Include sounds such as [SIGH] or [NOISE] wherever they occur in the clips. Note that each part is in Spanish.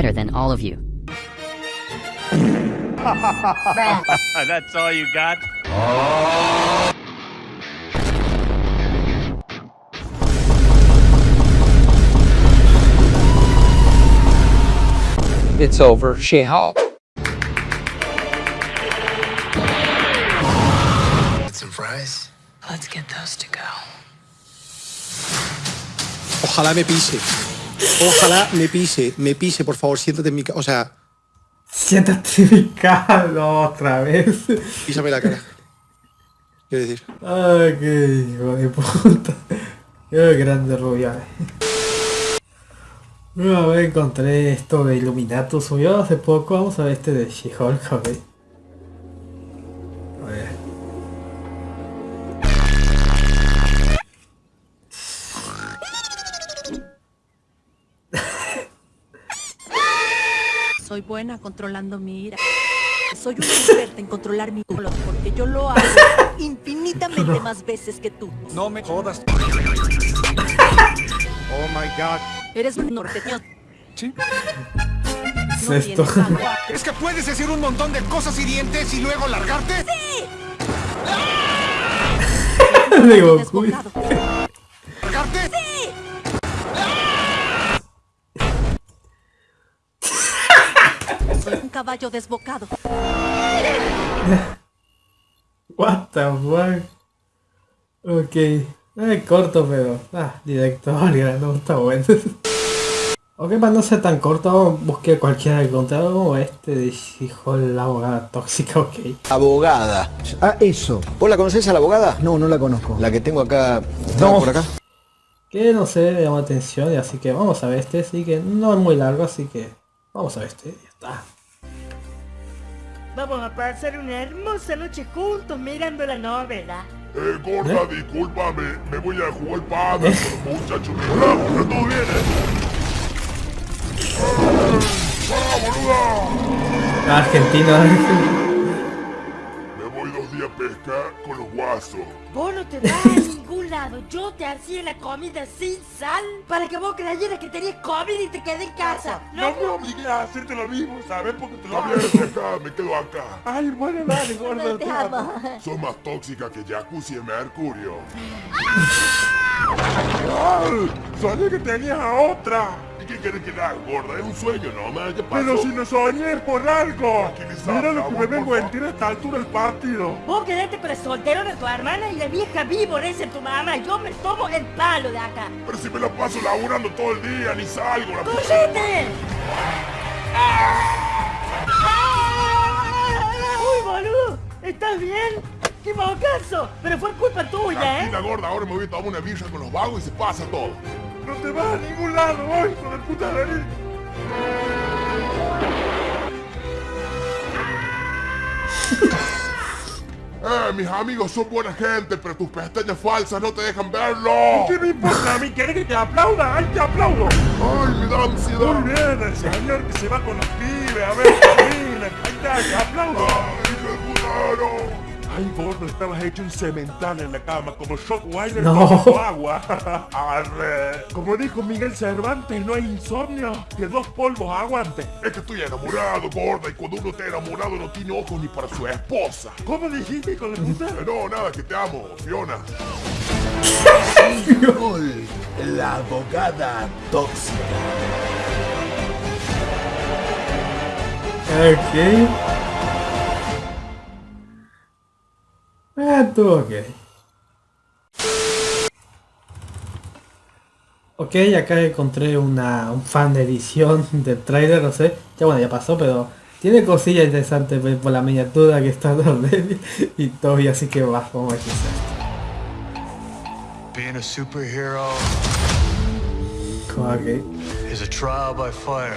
better than all of you. [LAUGHS] That's all you got? It's over. She-Hulk. Some fries? Let's get those to go. Ojalá me pise. Ojalá me pise. Me pise, por favor. Siéntate en mi ca- O sea, Siéntate en mi cara otra vez. písame la cara. Quiero decir. Ay, qué hijo de puta. Qué grande Rubiales. A ver, encontré esto de Illuminatus. Subió hace poco. Vamos a ver este de She-Hulk, Soy buena controlando mi ira. Soy una experta en controlar mi dolor porque yo lo hago [LAUGHS] infinitamente más veces que tú. No me jodas. Oh my god. Eres un norteño. Sí. ¿Qué No es esto? tienes agua. ¿Es que puedes decir un montón de cosas hirientes y luego largarte? [LAUGHS] Digo, uy. Desbocado. ¿Largarte? Soy un caballo desbocado. What the fuck? Ok. Ay, corto, pero. Ah, directo, [LAUGHS] no está bueno. ok, para no ser tan corto, busqué cualquiera que encontrara como este de hijo la abogada tóxica, ok. Abogada. Ah, eso. ¿Vos la conocés a la abogada? No, no la conozco. La que tengo acá. No. por acá. Que no sé, me llama atención, y así que vamos a ver este, así que no es muy largo, así que vamos a ver este, está. Vamos a pasar una hermosa noche juntos mirando la novela. Eh, gorda, discúlpame, me voy a jugar padre con los muchachos. Hola, ¿está todo bien, eh? ¡Eh! ¡Ah, boluda! Con los guasos. Vos no te vas a ningún lado. Yo te hacía la comida sin sal para que vos creyeras que tenías comida y te quedé en casa. No me obligué a hacerte lo mismo, ¿sabes? Porque te lo hago. Pesca, me quedo acá. Ay, bueno, dale, gordo. Te amo. Sos más tóxica que jacuzzi de mercurio. ¡Ay! Soñé que tenías a otra. ¿Y qué querés que haga, gorda? Es un sueño, ¿no? Me ya pasó. Pero si no soñé es por algo. Mira lo que me vengo a enterar a esta altura del partido. Vos quedaste con el soltero de tu hermana y la vieja víbora es tu mamá. Yo me tomo el palo de acá. Pero si me la paso laburando todo el día, ni salgo. La ¡Cóllete! ¡Uy, boludo! ¿Estás bien? ¡Qué mocazo! Pero fue culpa tuya, ¿eh? Tranquila, gorda, ahora me voy a tomar una birra con los vagos y se pasa todo. No te vas a ningún lado hoy, hijo de puta nariz. [LAUGHS] Eh, mis amigos son buena gente, pero tus pestañas falsas no te dejan verlo. ¿Qué me importa a mí? ¿Querés que te aplauda? ¡Ay, te aplaudo! Ay, me da ansiedad. Muy bien, el señor que se va con los pibes, a ver, camina. Ahí está, te aplaudo. Ay, qué putano. Ay, gordo, estabas hecho un cemental en la cama, como Shockwire No. tomando agua. Arre. [LAUGHS] Como dijo Miguel Cervantes, no hay insomnio que dos polvos aguante. Es que estoy enamorado, gorda, y cuando uno está enamorado no tiene ojos ni para su esposa. ¿Cómo dijiste, hijo de puta? Eh, No, nada, que te amo, Fiona. [LAUGHS] La abogada tóxica. Ok. Ok. Ok, acá encontré una, un fan de edición [LAUGHS] del trailer, no sé. Ya bueno, ya pasó, pero tiene cosillas interesantes pues, por la miniatura que está [LAUGHS] de y todo, y así que va, vamos a esto. Being a superhero Ok. is a trial by fire.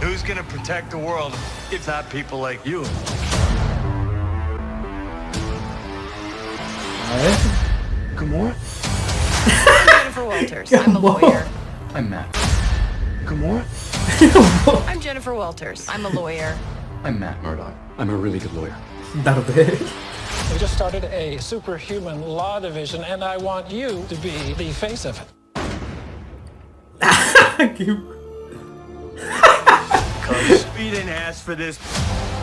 Who's gonna protect the world if not people like you? A ver. ¿Cómo? I'm Jennifer Walters. I'm a lawyer. I'm Matt. ¿Cómo? [LAUGHS] I'm Jennifer Walters. I'm a lawyer. I'm Matt Murdock. I'm a really good lawyer. Daredevil. We just started a superhuman law division, and I want you to be the face of it. Qué- We didn't ask for this,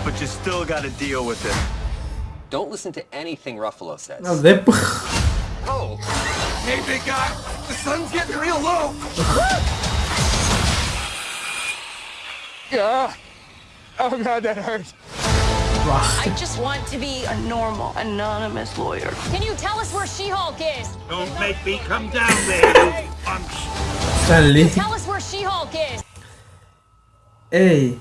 but you still gotta deal with it. Don't listen to anything Ruffalo says. No, de... [LAUGHS] Oh. Hey, big guy, the sun's getting real low. [LAUGHS] Yeah. Oh god, that hurts. I just want to be a normal, anonymous lawyer. Can you tell us where She-Hulk is? Don't make me come down there, you punks. Stan Tell us where She-Hulk is. Ey,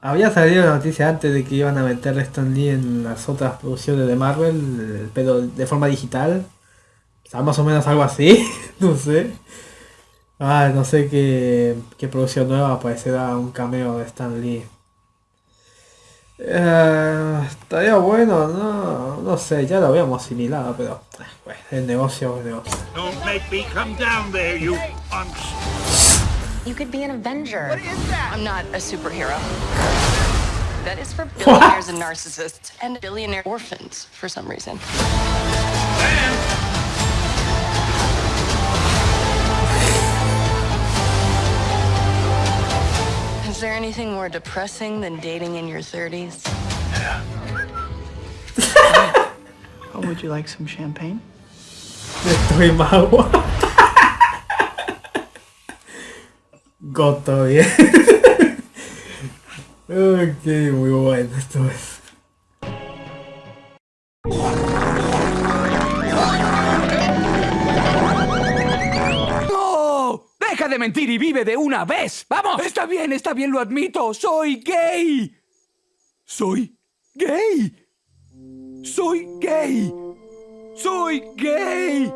había salido la noticia antes de que iban a meter a Stan Lee en las otras producciones de Marvel, pero de forma digital. O sea, más o menos algo así, [LAUGHS] no sé. Ah, no sé qué, qué producción nueva aparecerá un cameo de Stan Lee. Eh, estaría bueno, no, no sé, ya lo habíamos asimilado, pero eh, bueno, el negocio es negocio. You could be an Avenger. What is that? I'm not a superhero. That is for billionaires and narcissists and billionaire orphans for some reason. Is there anything more depressing than dating in your 30s? [LAUGHS] oh, would you like some champagne? Goto bien. ok, muy bueno esto es. ¡No! ¡Deja de mentir y vive de una vez! ¡Vamos! Está bien, está bien, lo admito. Soy gay. Soy gay. Soy gay. Soy gay.